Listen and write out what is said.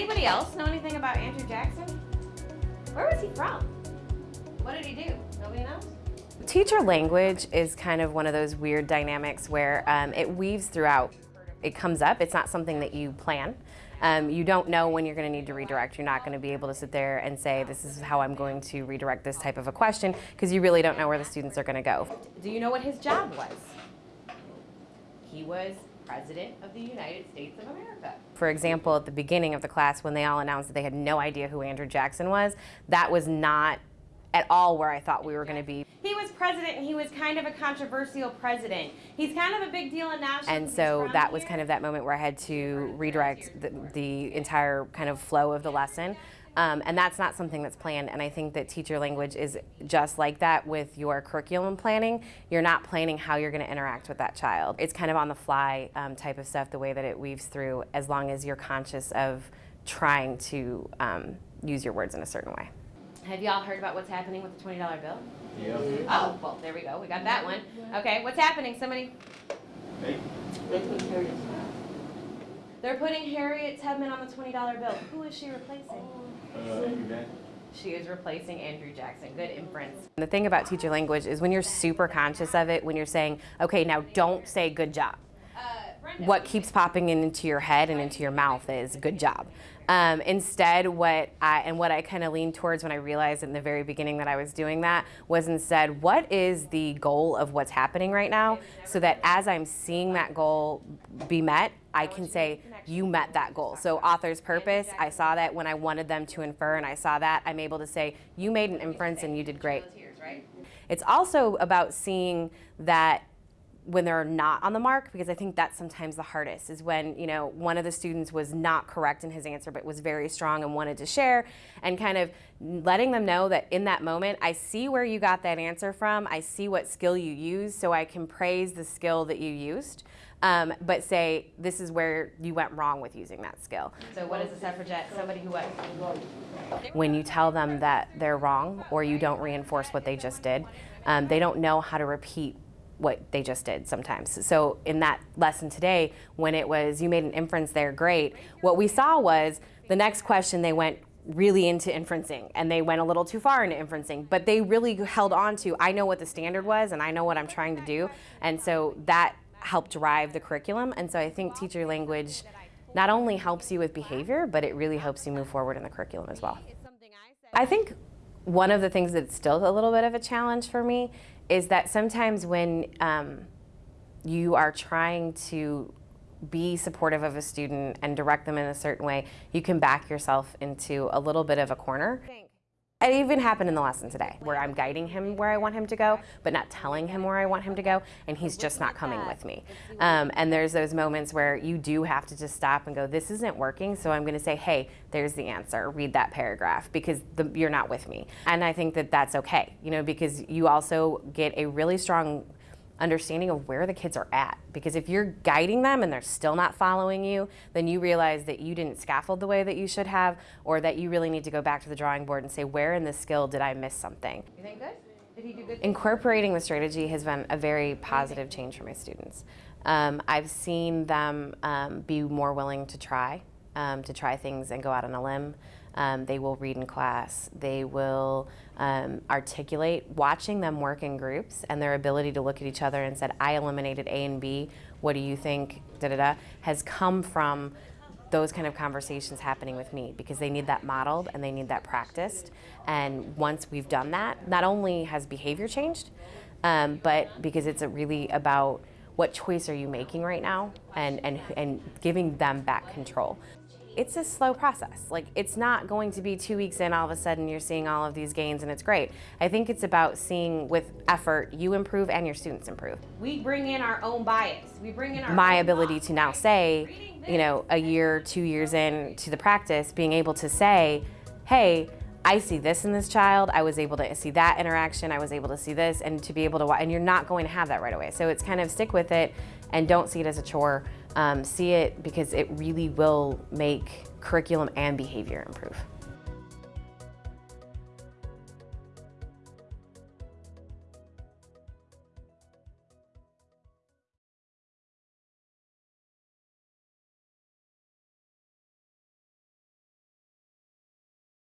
Anybody else know anything about Andrew Jackson? Where was he from? What did he do? Nobody knows? Teacher language is kind of one of those weird dynamics where um, it weaves throughout. It comes up, it's not something that you plan. Um, you don't know when you're going to need to redirect. You're not going to be able to sit there and say, this is how I'm going to redirect this type of a question, because you really don't know where the students are going to go. Do you know what his job was? He was President of the United States of America. For example, at the beginning of the class, when they all announced that they had no idea who Andrew Jackson was, that was not at all where I thought we were going to be. He was president and he was kind of a controversial president. He's kind of a big deal in national And so that was kind of that moment where I had to redirect the, the entire kind of flow of the lesson. Um, and that's not something that's planned. And I think that teacher language is just like that with your curriculum planning. You're not planning how you're going to interact with that child. It's kind of on the fly um, type of stuff, the way that it weaves through, as long as you're conscious of trying to um, use your words in a certain way. Have y'all heard about what's happening with the $20 bill? Yeah. Oh, well, there we go. We got that one. Okay, what's happening? Somebody? Hey. They're putting Harriet Tubman on the $20 bill. Who is she replacing? She is replacing Andrew Jackson. Good inference. The thing about teacher language is when you're super conscious of it, when you're saying, okay, now don't say good job. What keeps popping in into your head and into your mouth is good job. Um, instead, what I, and what I kind of leaned towards when I realized in the very beginning that I was doing that was instead, what is the goal of what's happening right now? So that as I'm seeing that goal be met, I can say, you met that goal. So author's purpose, I saw that when I wanted them to infer and I saw that, I'm able to say, you made an inference and you did great. It's also about seeing that when they're not on the mark because I think that's sometimes the hardest is when you know one of the students was not correct in his answer but was very strong and wanted to share and kind of letting them know that in that moment I see where you got that answer from I see what skill you used so I can praise the skill that you used um, but say this is where you went wrong with using that skill. So what is a suffragette? Somebody who what? When you tell them that they're wrong or you don't reinforce what they just did, um, they don't know how to repeat what they just did sometimes. So in that lesson today, when it was you made an inference there, great, what we saw was the next question they went really into inferencing and they went a little too far into inferencing, but they really held on to, I know what the standard was and I know what I'm trying to do. And so that helped drive the curriculum. And so I think teacher language not only helps you with behavior, but it really helps you move forward in the curriculum as well. I think one of the things that's still a little bit of a challenge for me is that sometimes when um, you are trying to be supportive of a student and direct them in a certain way, you can back yourself into a little bit of a corner. It even happened in the lesson today where I'm guiding him where I want him to go, but not telling him where I want him to go, and he's just not coming with me. Um, and there's those moments where you do have to just stop and go, this isn't working, so I'm going to say, hey, there's the answer, read that paragraph, because the, you're not with me. And I think that that's okay, you know, because you also get a really strong understanding of where the kids are at. Because if you're guiding them and they're still not following you, then you realize that you didn't scaffold the way that you should have, or that you really need to go back to the drawing board and say, where in this skill did I miss something? You think good? Did he do good? Incorporating the strategy has been a very positive change for my students. Um, I've seen them um, be more willing to try, um, to try things and go out on a limb. Um, they will read in class. They will um, articulate. Watching them work in groups and their ability to look at each other and said, I eliminated A and B, what do you think, da da da, has come from those kind of conversations happening with me because they need that modeled and they need that practiced. And once we've done that, not only has behavior changed, um, but because it's really about what choice are you making right now and, and, and giving them back control it's a slow process. Like it's not going to be two weeks in, all of a sudden you're seeing all of these gains and it's great. I think it's about seeing with effort, you improve and your students improve. We bring in our own bias. We bring in our My ability to now say, you know, a year, two years in to the practice, being able to say, hey, I see this in this child, I was able to see that interaction, I was able to see this, and to be able to, watch, and you're not going to have that right away. So it's kind of stick with it and don't see it as a chore. Um, see it because it really will make curriculum and behavior improve.